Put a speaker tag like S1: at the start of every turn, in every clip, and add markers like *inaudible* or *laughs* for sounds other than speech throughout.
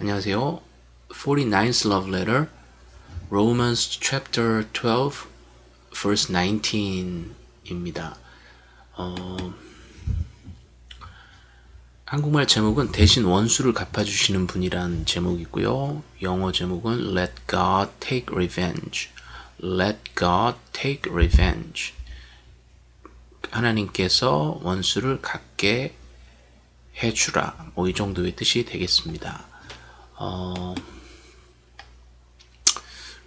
S1: 안녕하세요. 49th Love Letter, Romans chapter 12, verse 19입니다. 어, 한국말 제목은 대신 원수를 갚아주시는 분이란 제목이고요. 영어 제목은 Let God Take Revenge. Let God Take Revenge. 하나님께서 원수를 갚게 해주라. 뭐 이 정도의 뜻이 되겠습니다. 어,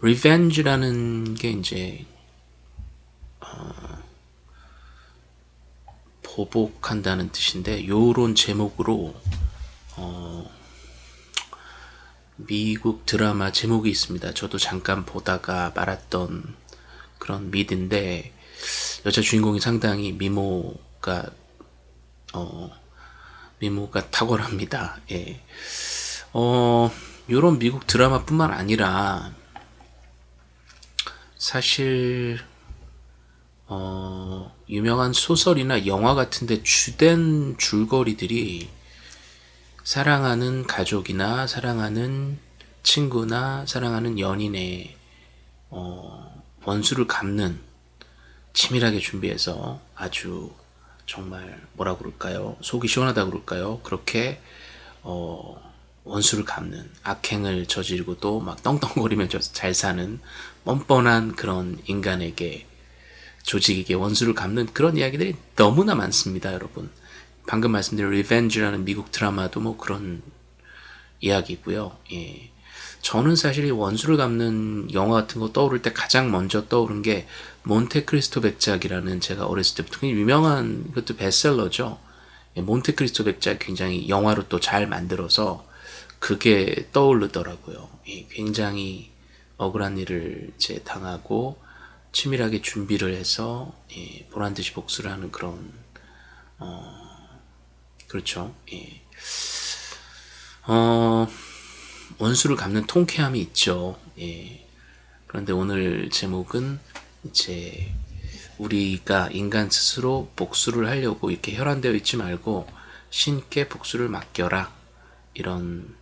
S1: revenge라는 게 이제 어, 보복한다는 뜻인데 요런 제목으로 어, 미국 드라마 제목이 있습니다. 저도 잠깐 보다가 말았던 그런 미드인데 여자 주인공이 상당히 미모가 어, 미모가 탁월합니다. 예. 어, 요런 미국 드라마뿐만 아니라 사실 어, 유명한 소설이나 영화 같은데 주된 줄거리들이 사랑하는 가족이나 사랑하는 친구나 사랑하는 연인의 어, 원수를 갚는 치밀하게 준비해서 아주 정말 뭐라 그럴까요? 속이 시원하다 그럴까요? 그렇게 어, 원수를 갚는 악행을 저지르고 또 막 떵떵거리면서 잘 사는 뻔뻔한 그런 인간에게 조직에게 원수를 갚는 그런 이야기들이 너무나 많습니다 여러분. 방금 말씀드린 리벤지라는 미국 드라마도 뭐 그런 이야기고요. 예. 저는 사실 이 원수를 갚는 영화 같은 거 떠오를 때 가장 먼저 떠오른 게 몬테크리스토 백작이라는 제가 어렸을 때부터 유명한 그것도 베스트셀러죠. 예, 몬테크리스토 백작 굉장히 영화로 또 잘 만들어서 그게 떠오르더라고요. 굉장히 억울한 일을 제 당하고 치밀하게 준비를 해서 예, 보란 듯이 복수를 하는 그런 어, 그렇죠. 예. 어, 원수를 갚는 통쾌함이 있죠. 예. 그런데 오늘 제목은 이제 우리가 인간 스스로 복수를 하려고 이렇게 혈안되어 있지 말고 신께 복수를 맡겨라 이런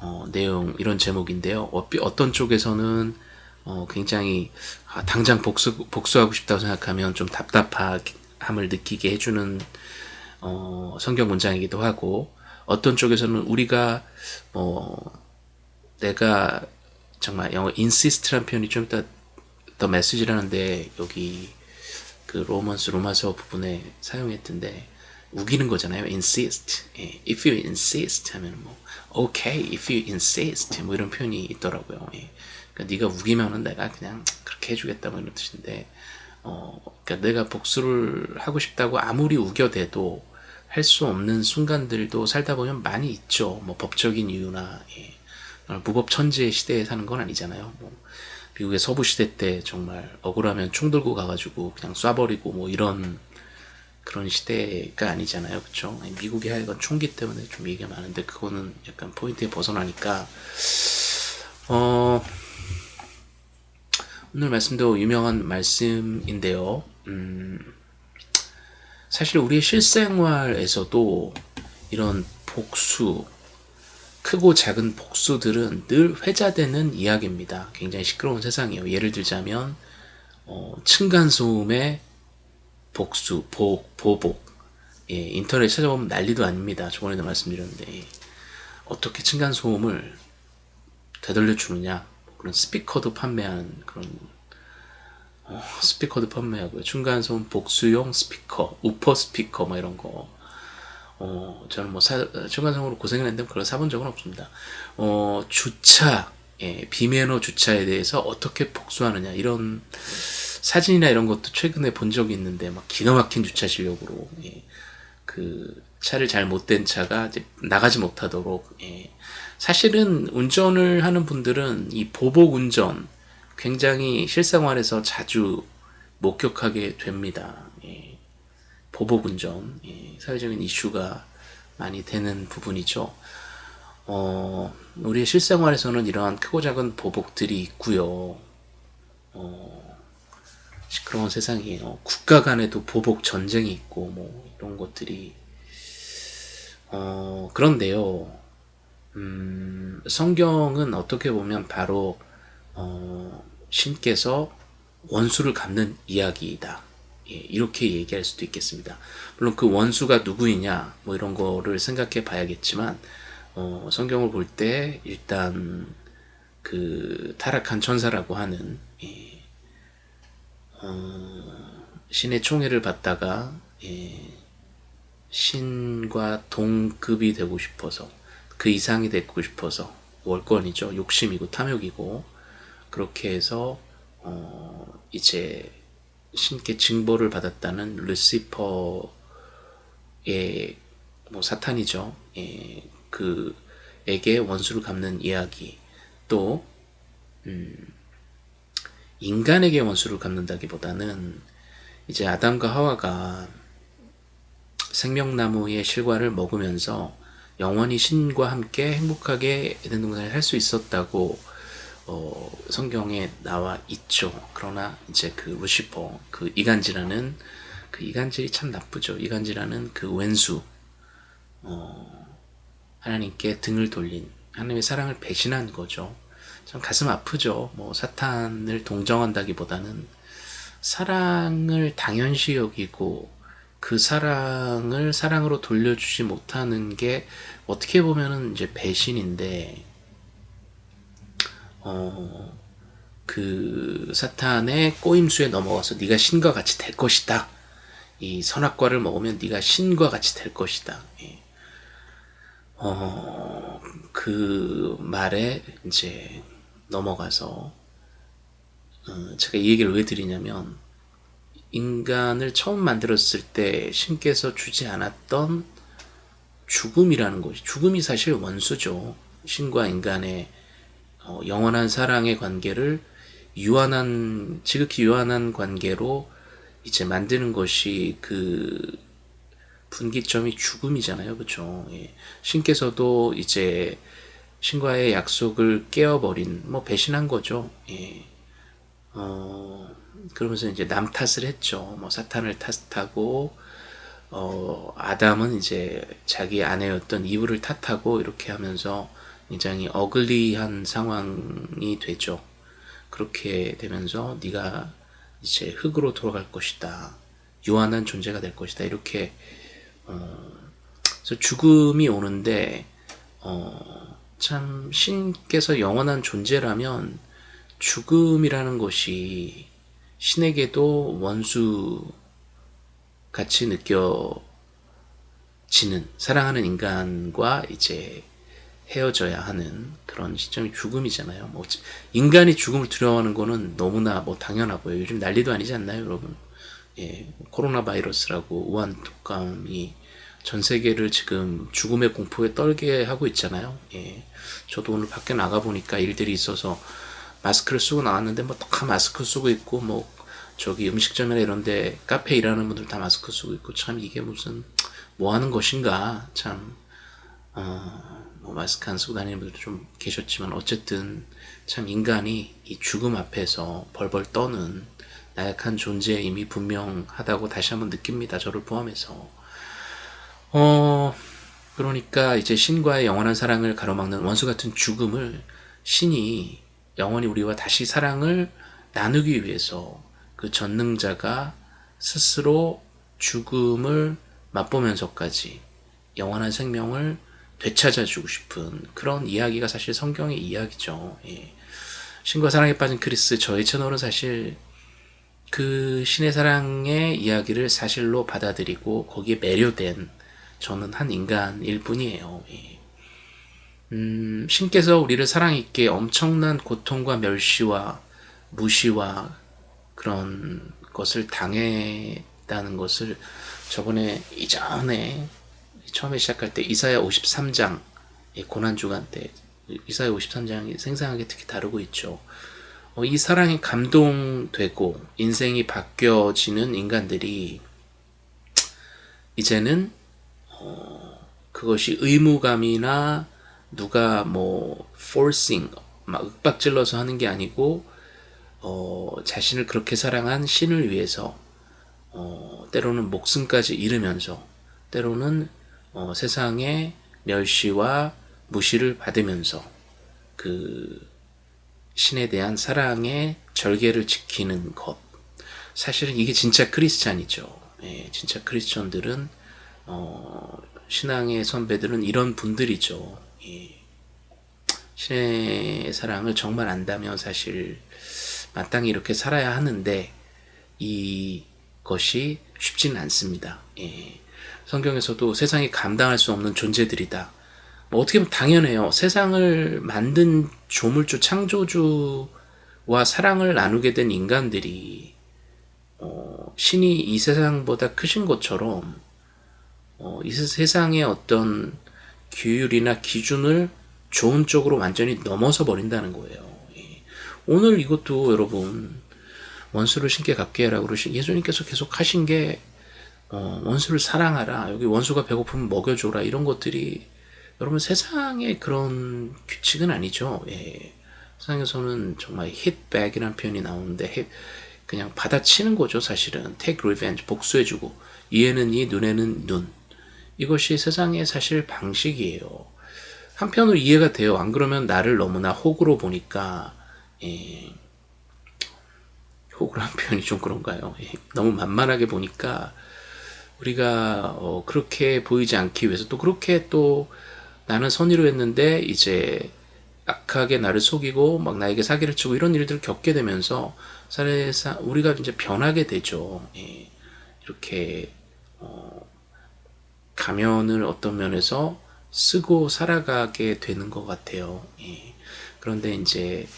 S1: 어, 내용 이런 제목인데요. 어떤 쪽에서는 어, 굉장히 아, 당장 복수, 복수하고 싶다고 생각하면 좀 답답함을 느끼게 해주는 어, 성경 문장이기도 하고 어떤 쪽에서는 우리가 뭐 내가 정말 영어 insist라는 표현이 좀 이따 더 메시지라는데 여기 그 로먼스 로마서 부분에 사용했던데 우기는 거잖아요. insist. 예. if you insist 하면 뭐 okay if you insist 뭐 이런 표현이 있더라고요. 예. 그러니까 네가 우기면은 내가 그냥 그렇게 해주겠다 뭐 이런 뜻인데 어, 그러니까 내가 복수를 하고 싶다고 아무리 우겨대도 할 수 없는 순간들도 살다 보면 많이 있죠. 뭐 법적인 이유나 예. 무법 천지의 시대에 사는 건 아니잖아요. 뭐 미국의 서부 시대 때 정말 억울하면 총 들고 가가지고 그냥 쏴버리고 뭐 이런 그런 시대가 아니잖아요. 그쵸? 미국이 하여간 총기 때문에 좀 얘기가 많은데 그거는 약간 포인트에 벗어나니까 어, 오늘 말씀도 유명한 말씀인데요. 음, 사실 우리의 실생활에서도 이런 복수, 크고 작은 복수들은 늘 회자되는 이야기입니다. 굉장히 시끄러운 세상이에요. 예를 들자면 어, 층간소음에 복수, 복, 보복 예, 인터넷 찾아보면 난리도 아닙니다. 저번에도 말씀드렸는데 예. 어떻게 층간소음을 되돌려 주느냐 그런 스피커도 판매하는 그런 어, 스피커도 판매하고요. 층간소음 복수용 스피커, 우퍼 스피커 뭐 이런 거 어, 저는 뭐 사, 층간소음으로 고생을 했는데 그걸 사본 적은 없습니다. 어, 주차, 예, 비매너 주차에 대해서 어떻게 복수하느냐 이런 사진이나 이런 것도 최근에 본 적이 있는데 막 기가 막힌 주차 실력으로 예. 그 차를 잘못된 차가 이제 나가지 못하도록 예. 사실은 운전을 하는 분들은 이 보복 운전 굉장히 실생활에서 자주 목격하게 됩니다. 예. 보복 운전 예. 사회적인 이슈가 많이 되는 부분이죠. 어, 우리의 실생활에서는 이러한 크고 작은 보복들이 있고요. 어, 시끄러운 세상이에요. 국가 간에도 보복 전쟁이 있고 뭐 이런 것들이 어 그런데요. 음, 성경은 어떻게 보면 바로 어, 신께서 원수를 갚는 이야기이다. 예, 이렇게 얘기할 수도 있겠습니다. 물론 그 원수가 누구이냐 뭐 이런 거를 생각해 봐야겠지만 어, 성경을 볼 때 일단 그 타락한 천사라고 하는 예, 어, 신의 총애를 받다가 예, 신과 동급이 되고 싶어서 그 이상이 되고 싶어서 월권이죠. 욕심이고 탐욕이고 그렇게 해서 어, 이제 신께 징벌을 받았다는 루시퍼의 뭐 사탄이죠. 예, 그에게 원수를 갚는 이야기 또 음, 인간에게 원수를 갚는다기보다는 이제 아담과 하와가 생명나무의 실과를 먹으면서 영원히 신과 함께 행복하게 에덴 동산을 살수 있었다고 어, 성경에 나와 있죠. 그러나 이제 그 루시퍼, 그 이간질하는 그 이간질이 참 나쁘죠. 이간질하는 그 왼수, 어, 하나님께 등을 돌린 하나님의 사랑을 배신한 거죠. 참 가슴 아프죠. 뭐 사탄을 동정한다기보다는 사랑을 당연시 여기고 그 사랑을 사랑으로 돌려주지 못하는 게 어떻게 보면은 이제 배신인데 어, 그 사탄의 꼬임수에 넘어가서 네가 신과 같이 될 것이다. 이 선악과를 먹으면 네가 신과 같이 될 것이다. 예. 어, 그 말에 이제 넘어가서 어, 제가 이 얘기를 왜 드리냐면 인간을 처음 만들었을 때 신께서 주지 않았던 죽음이라는 것이 죽음이 사실 원수죠. 신과 인간의 어, 영원한 사랑의 관계를 유한한 지극히 유한한 관계로 이제 만드는 것이 그 분기점이 죽음이잖아요, 그렇죠? 예. 신께서도 이제 신과의 약속을 깨어버린 뭐 배신한 거죠. 예. 어, 그러면서 이제 남 탓을 했죠. 뭐 사탄을 탓하고 어, 아담은 이제 자기 아내였던 이브를 탓하고 이렇게 하면서 굉장히 어글리한 상황이 되죠. 그렇게 되면서 네가 이제 흙으로 돌아갈 것이다. 유한한 존재가 될 것이다. 이렇게 어, 그래서 죽음이 오는데 어, 참 신께서 영원한 존재라면 죽음이라는 것이 신에게도 원수 같이 느껴지는 사랑하는 인간과 이제 헤어져야 하는 그런 시점이 죽음이잖아요. 뭐 인간이 죽음을 두려워하는 거는 너무나 뭐 당연하고요. 요즘 난리도 아니지 않나요, 여러분? 예, 코로나 바이러스라고 우한 독감이 전 세계를 지금 죽음의 공포에 떨게 하고 있잖아요. 예, 저도 오늘 밖에 나가 보니까 일들이 있어서 마스크를 쓰고 나왔는데 뭐 다 마스크 쓰고 있고 뭐 저기 음식점이나 이런데 카페 일하는 분들 다 마스크 쓰고 있고 참 이게 무슨 뭐 하는 것인가 참 어, 뭐 마스크 안 쓰고 다니는 분들도 좀 계셨지만 어쨌든 참 인간이 이 죽음 앞에서 벌벌 떠는 나약한 존재임이 분명하다고 다시 한번 느낍니다. 저를 포함해서 어 그러니까 이제 신과의 영원한 사랑을 가로막는 원수 같은 죽음을 신이 영원히 우리와 다시 사랑을 나누기 위해서 그 전능자가 스스로 죽음을 맛보면서까지 영원한 생명을 되찾아주고 싶은 그런 이야기가 사실 성경의 이야기죠. 예. 신과 사랑에 빠진 크리스 저희 채널은 사실 그 신의 사랑의 이야기를 사실로 받아들이고 거기에 매료된 저는 한 인간일 뿐이에요. 예. 음, 신께서 우리를 사랑 있게 엄청난 고통과 멸시와 무시와 그런 것을 당했다는 것을 저번에 이전에 처음에 시작할 때 이사야 53장 고난주간 때 이사야 53장이 생생하게 특히 다루고 있죠. 어, 이 사랑에 감동되고 인생이 바뀌어지는 인간들이 이제는 어, 그것이 의무감이나 누가 뭐 forcing 막 윽박질러서 하는 게 아니고 어, 자신을 그렇게 사랑한 신을 위해서 어, 때로는 목숨까지 잃으면서 때로는 어, 세상의 멸시와 무시를 받으면서 그 신에 대한 사랑의 절개를 지키는 것. 사실은 이게 진짜 크리스찬이죠. 예, 진짜 크리스천들은 어, 신앙의 선배들은 이런 분들이죠. 예, 신의 사랑을 정말 안다면 사실 마땅히 이렇게 살아야 하는데 이것이 쉽지는 않습니다. 예, 성경에서도 세상이 감당할 수 없는 존재들이다. 뭐 어떻게 보면 당연해요. 세상을 만든 조물주, 창조주와 사랑을 나누게 된 인간들이 어, 신이 이 세상보다 크신 것처럼 어, 이 세상의 어떤 규율이나 기준을 좋은 쪽으로 완전히 넘어서 버린다는 거예요. 예. 오늘 이것도 여러분 원수를 신께 갚게 하라고 그러신 예수님께서 계속 하신 게 어, 원수를 사랑하라 여기 원수가 배고프면 먹여줘라 이런 것들이 여러분 세상의 그런 규칙은 아니죠. 예. 세상에서는 정말 hitback이라는 표현이 나오는데 그냥 받아치는 거죠 사실은 take revenge 복수해주고 이에는 이 눈에는 눈 이것이 세상의 사실 방식이에요. 한편으로 이해가 돼요. 안 그러면 나를 너무나 혹으로 보니까 예. 혹으로 한 *laughs* 표현이 좀 그런가요? 예. 너무 만만하게 보니까 우리가 어, 그렇게 보이지 않기 위해서 또 그렇게 또 나는 선의로 했는데 이제 악하게 나를 속이고 막 나에게 사기를 치고 이런 일들을 겪게 되면서 사례사 우리가 이제 변하게 되죠. 예. 이렇게 어, 가면을 어떤 면에서 쓰고 살아가게 되는 것 같아요. 예. 그런데 이제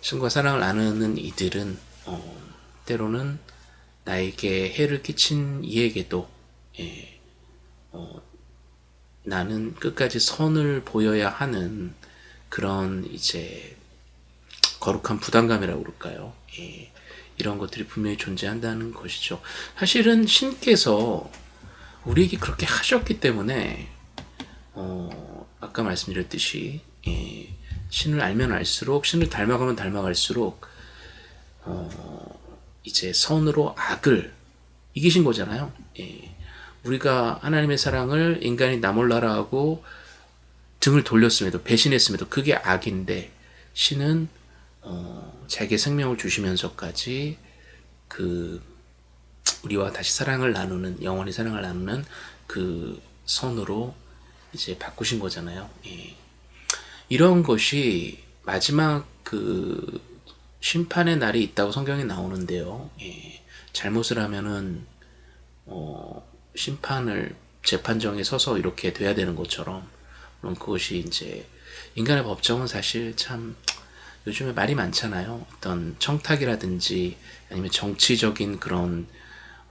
S1: 신과 사랑을 나누는 이들은 어, 때로는 나에게 해를 끼친 이에게도 예, 어, 나는 끝까지 선을 보여야 하는 그런 이제 거룩한 부담감이라고 그럴까요? 예, 이런 것들이 분명히 존재한다는 것이죠. 사실은 신께서 우리에게 그렇게 하셨기 때문에 어, 아까 말씀드렸듯이 예, 신을 알면 알수록 신을 닮아가면 닮아갈수록 어, 이제 선으로 악을 이기신 거잖아요. 예. 우리가 하나님의 사랑을 인간이 나몰라라 하고 등을 돌렸음에도 배신했음에도 그게 악인데 신은 어, 자기의 생명을 주시면서까지 그 우리와 다시 사랑을 나누는 영원히 사랑을 나누는 그 선으로 이제 바꾸신 거잖아요. 예. 이런 것이 마지막 그 심판의 날이 있다고 성경에 나오는데요. 예. 잘못을 하면은 어, 심판을 재판정에 서서 이렇게 돼야 되는 것처럼 물론 그것이 이제 인간의 법정은 사실 참 요즘에 말이 많잖아요. 어떤 청탁이라든지 아니면 정치적인 그런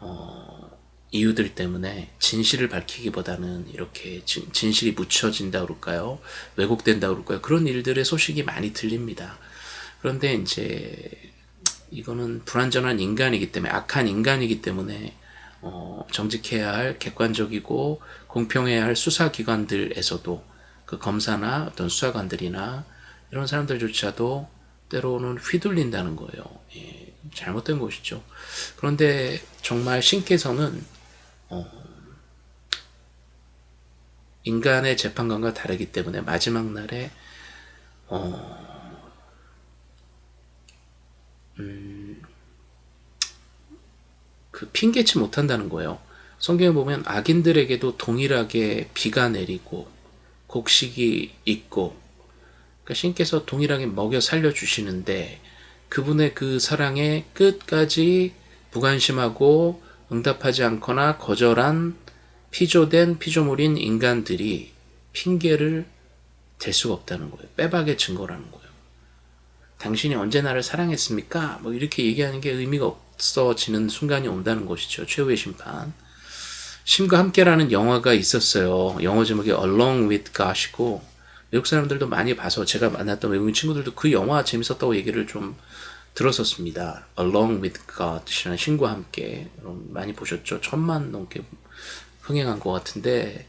S1: 어, 이유들 때문에 진실을 밝히기보다는 이렇게 진, 진실이 묻혀진다 그럴까요? 왜곡된다 그럴까요? 그런 일들의 소식이 많이 들립니다. 그런데 이제 이거는 불완전한 인간이기 때문에 악한 인간이기 때문에 어, 정직해야 할 객관적이고 공평해야 할 수사기관들에서도 그 검사나 어떤 수사관들이나 이런 사람들조차도 때로는 휘둘린다는 거예요. 예, 잘못된 것이죠. 그런데 정말 신께서는 어, 인간의 재판관과 다르기 때문에 마지막 날에 어, 음, 그 핑계치 못한다는 거예요. 성경에 보면 악인들에게도 동일하게 비가 내리고 곡식이 있고 그러니까 신께서 동일하게 먹여 살려주시는데 그분의 그 사랑에 끝까지 무관심하고 응답하지 않거나 거절한 피조된 피조물인 인간들이 핑계를 댈 수가 없다는 거예요. 빼박의 증거라는 거예요. 당신이 언제 나를 사랑했습니까? 뭐 이렇게 얘기하는 게 의미가 없어지는 순간이 온다는 것이죠. 최후의 심판. 심과 함께라는 영화가 있었어요. 영어 제목이 Along with God이고 외국 사람들도 많이 봐서 제가 만났던 외국인 친구들도 그 영화 재밌었다고 얘기를 좀 들었었습니다. Along with God이라는 신과 함께 많이 보셨죠? 천만 넘게 흥행한 것 같은데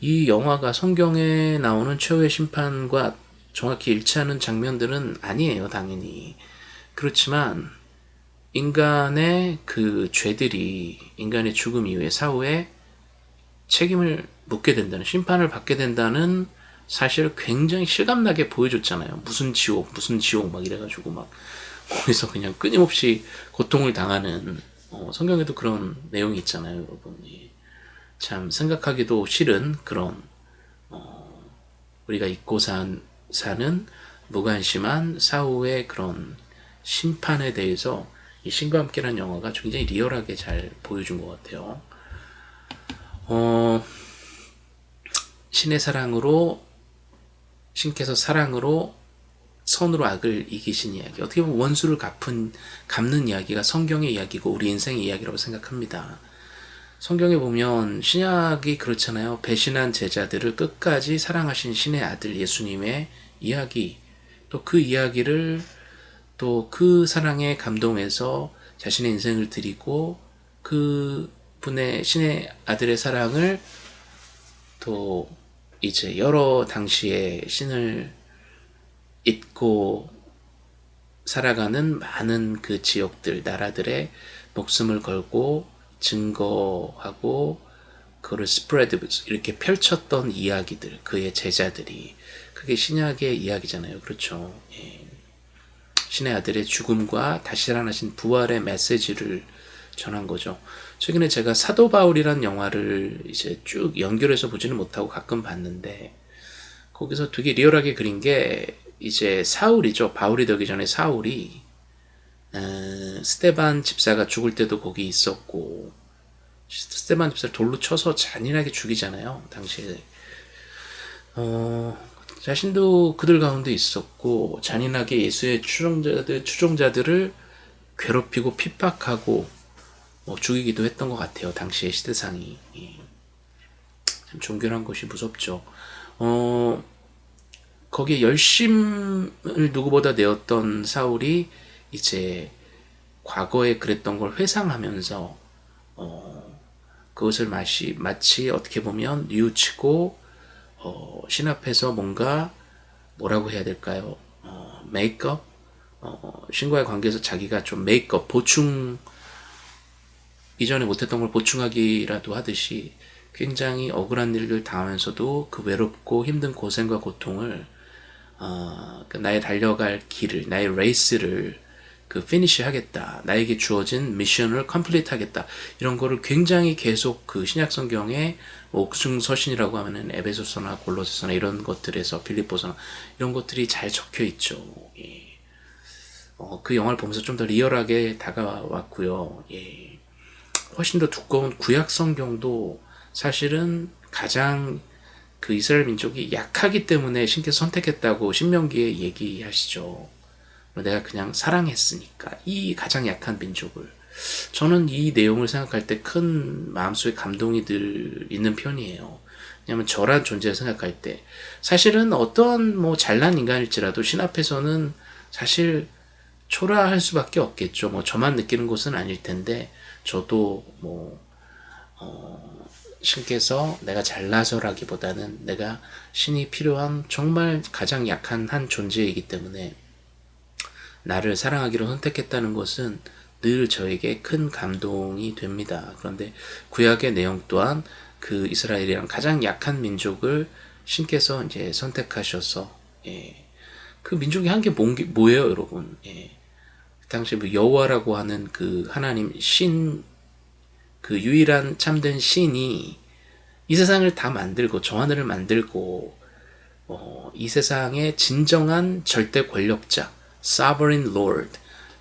S1: 이 영화가 성경에 나오는 최후의 심판과 정확히 일치하는 장면들은 아니에요, 당연히. 그렇지만 인간의 그 죄들이 인간의 죽음 이후에 사후에 책임을 묻게 된다는 심판을 받게 된다는 사실 굉장히 실감나게 보여줬잖아요. 무슨 지옥, 무슨 지옥 막 이래가지고 막 거기서 그냥 끊임없이 고통을 당하는 어, 성경에도 그런 내용이 있잖아요, 여러분. 예. 참 생각하기도 싫은 그런 어, 우리가 잊고 산, 사는 무관심한 사후의 그런 심판에 대해서 이 신과 함께라는 영화가 굉장히 리얼하게 잘 보여준 것 같아요. 어, 신의 사랑으로 신께서 사랑으로 선으로 악을 이기신 이야기 어떻게 보면 원수를 갚은 갚는 이야기가 성경의 이야기고 우리 인생의 이야기라고 생각합니다. 성경에 보면 신약이 그렇잖아요. 배신한 제자들을 끝까지 사랑하신 신의 아들 예수님의 이야기 또 그 이야기를 또 그 사랑에 감동해서 자신의 인생을 드리고 그 분의 신의 아들의 사랑을 또 이제 여러 당시에 신을 잊고 살아가는 많은 그 지역들, 나라들의 목숨을 걸고 증거하고 그거를 스프레드 이렇게 펼쳤던 이야기들, 그의 제자들이 그게 신약의 이야기잖아요. 그렇죠. 예. 신의 아들의 죽음과 다시 살아나신 부활의 메시지를 전한 거죠. 최근에 제가 사도 바울이란 영화를 이제 쭉 연결해서 보지는 못하고 가끔 봤는데 거기서 되게 리얼하게 그린 게 이제 사울이죠. 바울이 되기 전에 사울이 에, 스테반 집사가 죽을 때도 거기 있었고 스테반 집사를 돌로 쳐서 잔인하게 죽이잖아요. 당시에 어, 자신도 그들 가운데 있었고 잔인하게 예수의 추종자들 추종자들을 괴롭히고 핍박하고 뭐 죽이기도 했던 것 같아요. 당시의 시대상이 예. 참 존경한 것이 무섭죠. 어, 거기에 열심을 누구보다 내었던 사울이 이제 과거에 그랬던 걸 회상하면서 어, 그것을 마치, 마치 어떻게 보면 뉘우치고 어, 신 앞에서 뭔가 뭐라고 해야 될까요? 어, make up? 어, 신과의 관계에서 자기가 좀 make up, 보충 이전에 못했던 걸 보충하기라도 하듯이 굉장히 억울한 일을 당하면서도 그 외롭고 힘든 고생과 고통을 어, 그 나의 달려갈 길을 나의 레이스를 그 finish 하겠다 나에게 주어진 미션을 complete 하겠다 이런 거를 굉장히 계속 그 신약 성경의 뭐 옥중서신이라고 하면은 에베소서나 골로새서나 이런 것들에서 빌립보서나 이런 것들이 잘 적혀 있죠 예. 어, 그 영화를 보면서 좀 더 리얼하게 다가왔고요 예. 훨씬 더 두꺼운 구약 성경도 사실은 가장 그 이스라엘 민족이 약하기 때문에 신께서 선택했다고 신명기에 얘기하시죠. 내가 그냥 사랑했으니까 이 가장 약한 민족을 저는 이 내용을 생각할 때 큰 마음속에 감동이 들 있는 편이에요. 왜냐하면 저란 존재를 생각할 때 사실은 어떤 뭐 잘난 인간일지라도 신 앞에서는 사실 초라할 수밖에 없겠죠. 뭐 저만 느끼는 것은 아닐 텐데 저도 뭐 어, 신께서 내가 잘나서라기보다는 내가 신이 필요한 정말 가장 약한 한 존재이기 때문에 나를 사랑하기로 선택했다는 것은 늘 저에게 큰 감동이 됩니다. 그런데 구약의 내용 또한 그 이스라엘이랑 가장 약한 민족을 신께서 이제 선택하셔서 예. 그 민족이 한 게 뭐예요, 여러분? 예. 당시 뭐 여호와라고 하는 그 하나님 신 그 유일한 참된 신이 이 세상을 다 만들고 저 하늘을 만들고 어, 이 세상의 진정한 절대 권력자 sovereign lord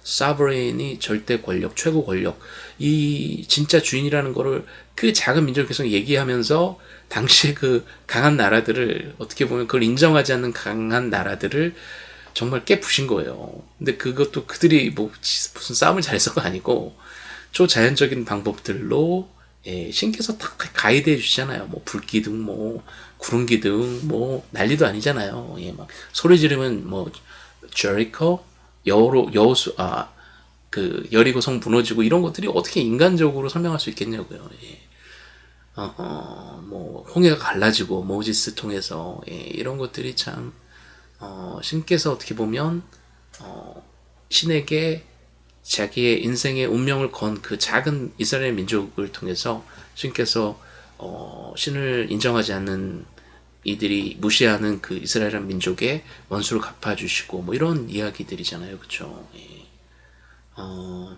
S1: sovereign이 절대 권력 최고 권력 이 진짜 주인이라는 거를 그 작은 민족을 계속 얘기하면서 당시에 그 강한 나라들을 어떻게 보면 그걸 인정하지 않는 강한 나라들을 정말 깨부신 거예요. 근데 그것도 그들이 뭐 무슨 싸움을 잘해서가 아니고 초자연적인 방법들로 예, 신께서 탁 가이드해 주시잖아요. 뭐 불기둥, 뭐 구름기둥, 뭐 난리도 아니잖아요. 예, 막 소리 지르면 뭐 제리코, 여로 여수 아 그 여리고 성 무너지고 이런 것들이 어떻게 인간적으로 설명할 수 있겠냐고요. 예. 어, 어, 뭐 홍해가 갈라지고 모지스 통해서 예, 이런 것들이 참 어, 신께서 어떻게 보면 어, 신에게 자기의 인생의 운명을 건 그 작은 이스라엘 민족을 통해서 신께서 어, 신을 인정하지 않는 이들이 무시하는 그 이스라엘 민족의 원수를 갚아주시고 뭐 이런 이야기들이잖아요, 그렇죠? 예. 어,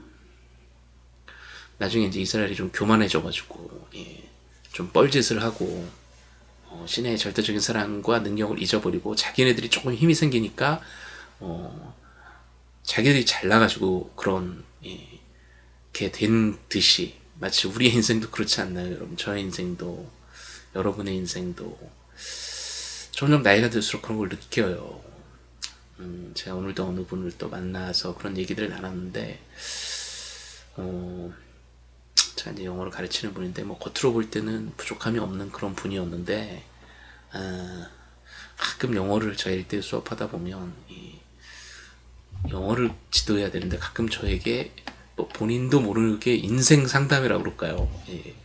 S1: 나중에 이제 이스라엘이 좀 교만해져가지고 예, 좀 뻘짓을 하고 어, 신의 절대적인 사랑과 능력을 잊어버리고 자기네들이 조금 힘이 생기니까 어, 자기들이 잘나가지고 그런 예, 된 듯이 마치 우리의 인생도 그렇지 않나요, 여러분? 저의 인생도 여러분의 인생도 점점 나이가 들수록 그런 걸 느껴요. 음, 제가 오늘도 어느 분을 또 만나서 그런 얘기들을 나눴는데, 어, 제가 이제 영어를 가르치는 분인데, 뭐, 겉으로 볼 때는 부족함이 없는 그런 분이었는데, 아, 가끔 영어를 저 1대 수업하다 보면, 이, 영어를 지도해야 되는데, 가끔 저에게 뭐 본인도 모르게 인생 상담이라고 그럴까요? 예.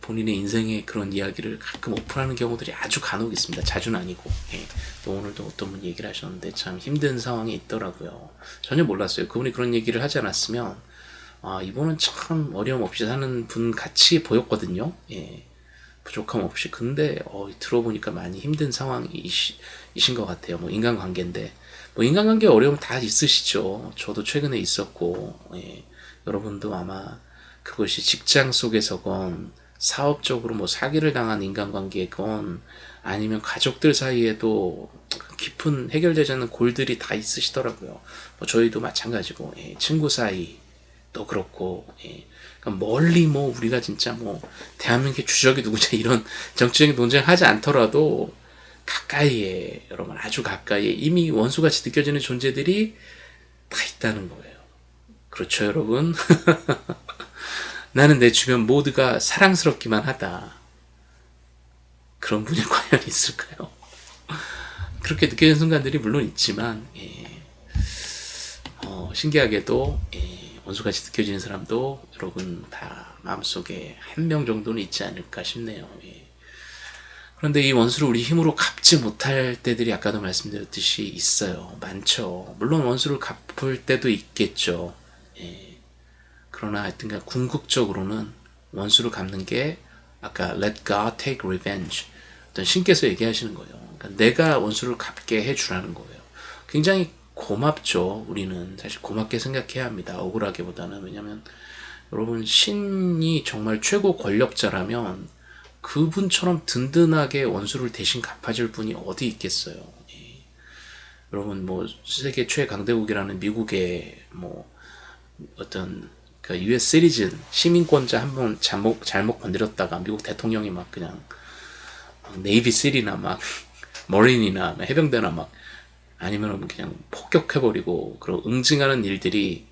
S1: 본인의 인생의 그런 이야기를 가끔 오픈하는 경우들이 아주 간혹 있습니다. 자주는 아니고. 예. 또 오늘도 어떤 분 얘기를 하셨는데 참 힘든 상황이 있더라고요. 전혀 몰랐어요. 그분이 그런 얘기를 하지 않았으면 아 이분은 참 어려움 없이 사는 분 같이 보였거든요. 예. 부족함 없이. 근데 어, 들어보니까 많이 힘든 상황이신 것 같아요. 뭐 인간관계인데 뭐 인간관계 어려움 다 있으시죠. 저도 최근에 있었고 예. 여러분도 아마 그것이 직장 속에서건 사업적으로 뭐 사기를 당한 인간관계건 아니면 가족들 사이에도 깊은 해결되지 않는 골들이 다 있으시더라고요. 뭐 저희도 마찬가지고 예, 친구 사이 도 그렇고 예, 그러니까 멀리 뭐 우리가 진짜 뭐 대한민국의 주적이 누구냐 이런 정치적인 논쟁하지 않더라도 가까이에 여러분 아주 가까이에 이미 원수같이 느껴지는 존재들이 다 있다는 거예요. 그렇죠 여러분? *laughs* 나는 내 주변 모두가 사랑스럽기만 하다. 그런 분이 *laughs* 과연 있을까요? 그렇게 느껴지는 순간들이 물론 있지만 예. 어, 신기하게도 예, 원수같이 느껴지는 사람도 여러분 다 마음속에 한 명 정도는 있지 않을까 싶네요. 예. 그런데 이 원수를 우리 힘으로 갚지 못할 때들이 아까도 말씀드렸듯이 있어요. 많죠. 물론 원수를 갚을 때도 있겠죠. 예. 그러나 하여튼간 궁극적으로는 원수를 갚는 게 아까 let God take revenge 어떤 신께서 얘기하시는 거예요. 그러니까 내가 원수를 갚게 해주라는 거예요. 굉장히 고맙죠. 우리는 사실 고맙게 생각해야 합니다. 억울하게보다는 왜냐하면 여러분 신이 정말 최고 권력자라면 그분처럼 든든하게 원수를 대신 갚아줄 분이 어디 있겠어요. 예. 여러분 뭐 세계 최강대국이라는 미국의 뭐 어떤 그 US 시리즌 시민권자 한 번 잘못 잘못 건드렸다가 미국 대통령이 막 그냥 네이비 실이나 막 *laughs* 머린이나 해병대나 막 아니면 그냥 폭격해버리고 그런 응징하는 일들이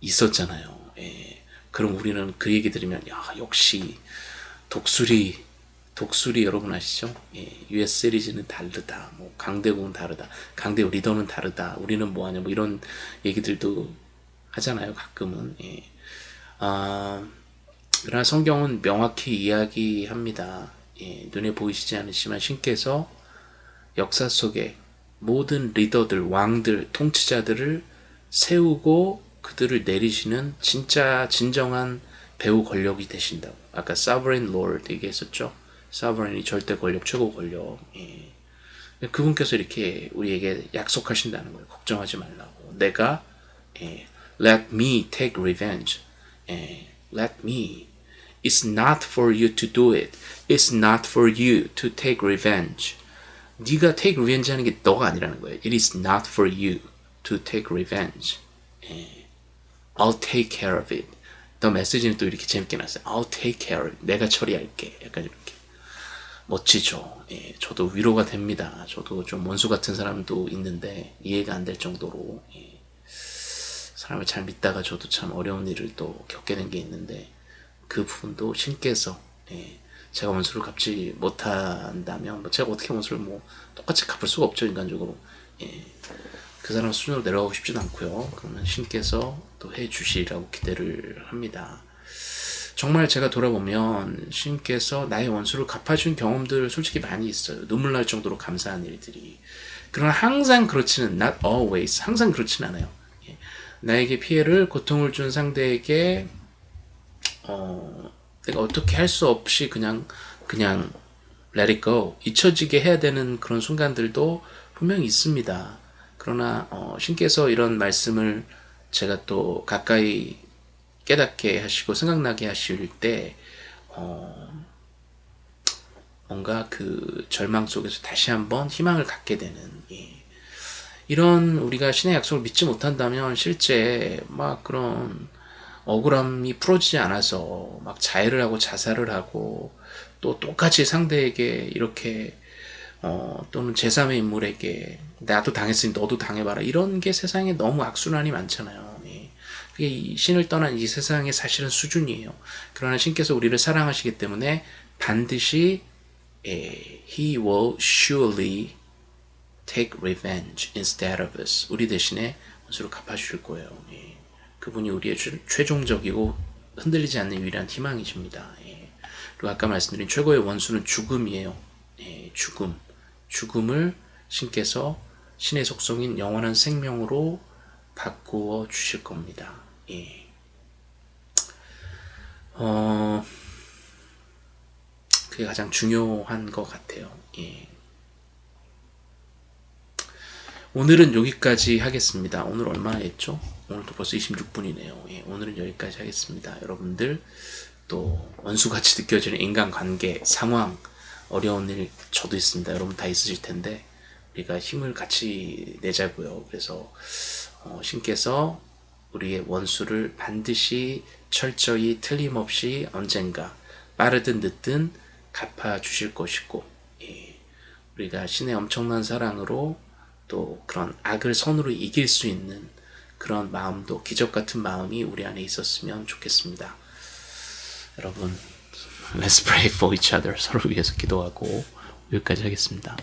S1: 있었잖아요. 예. 그럼 우리는 그 얘기 들으면 야 역시 독수리 독수리 여러분 아시죠? 예, US 시리즈는 다르다. 뭐 강대국은 다르다. 강대국 리더는 다르다. 우리는 뭐하냐 뭐 이런 얘기들도 하잖아요. 가끔은. 예. 아, 그러나 성경은 명확히 이야기합니다. 예, 눈에 보이시지 않으시지만 신께서 역사 속에 모든 리더들, 왕들, 통치자들을 세우고 그들을 내리시는 진짜 진정한 배후 권력이 되신다고. 아까 sovereign lord 얘기했었죠. sovereign이 절대 권력, 최고 권력. 예. 그분께서 이렇게 우리에게 약속하신다는 거예요. 걱정하지 말라고. 내가 예, Let me take revenge. And let me. It's not for you to do it. It's not for you to take revenge. 네가 take revenge 하는 게 너가 아니라는 거예요. It is not for you to take revenge. 예. I'll take care of it. 더 메시지는 또 이렇게 재밌게 났어요. I'll take care of it. 내가 처리할게. 약간 이렇게. 멋지죠. 예, 저도 위로가 됩니다. 저도 좀 원수 같은 사람도 있는데 이해가 안 될 정도로 예. 사람을 잘 믿다가 저도 참 어려운 일을 또 겪게 된 게 있는데 그 부분도 신께서 예, 제가 원수를 갚지 못한다면 뭐 제가 어떻게 원수를 뭐 똑같이 갚을 수가 없죠 인간적으로. 예, 그 사람 수준으로 내려가고 싶진 않고요. 그러면 신께서 또 해주시라고 기대를 합니다. 정말 제가 돌아보면 신께서 나의 원수를 갚아준 경험들 솔직히 많이 있어요. 눈물 날 정도로 감사한 일들이. 그러나 항상 그렇지는 not always 항상 그렇지는 않아요. 나에게 피해를 고통을 준 상대에게 어, 내가 어떻게 할 수 없이 그냥 그냥 let it go 잊혀지게 해야 되는 그런 순간들도 분명히 있습니다. 그러나 어, 신께서 이런 말씀을 제가 또 가까이 깨닫게 하시고 생각나게 하실 때 어, 뭔가 그 절망 속에서 다시 한번 희망을 갖게 되는 예. 이런 우리가 신의 약속을 믿지 못한다면 실제 막 그런 억울함이 풀어지지 않아서 막 자해를 하고 자살을 하고 또 똑같이 상대에게 이렇게 어, 또는 제3의 인물에게 나도 당했으니 너도 당해봐라 이런 게 세상에 너무 악순환이 많잖아요. 예. 그게 이 신을 떠난 이 세상의 사실은 수준이에요. 그러나 신께서 우리를 사랑하시기 때문에 반드시 예, He will surely take revenge instead of us. 우리 대신에 원수를 갚아주실 거예요. 예. 그분이 우리의 최, 최종적이고 흔들리지 않는 유일한 희망이십니다. 예. 그리고 아까 말씀드린 최고의 원수는 죽음이에요. 예, 죽음. 죽음을 신께서 신의 속성인 영원한 생명으로 바꾸어 주실 겁니다. 예. 어, 그게 가장 중요한 것 같아요. 예. 오늘은 여기까지 하겠습니다. 오늘 얼마나 했죠? 오늘도 벌써 26분이네요. 예, 오늘은 여기까지 하겠습니다. 여러분들 또 원수같이 느껴지는 인간관계, 상황, 어려운 일 저도 있습니다. 여러분 다 있으실 텐데 우리가 힘을 같이 내자고요. 그래서 어, 신께서 우리의 원수를 반드시 철저히 틀림없이 언젠가 빠르든 늦든 갚아 주실 것이고 예, 우리가 신의 엄청난 사랑으로 또 그런 악을 선으로 이길 수 있는 그런 마음도 기적 같은 마음이 우리 안에 있었으면 좋겠습니다. 여러분, let's pray for each other. 서로 위해서 기도하고 여기까지 하겠습니다.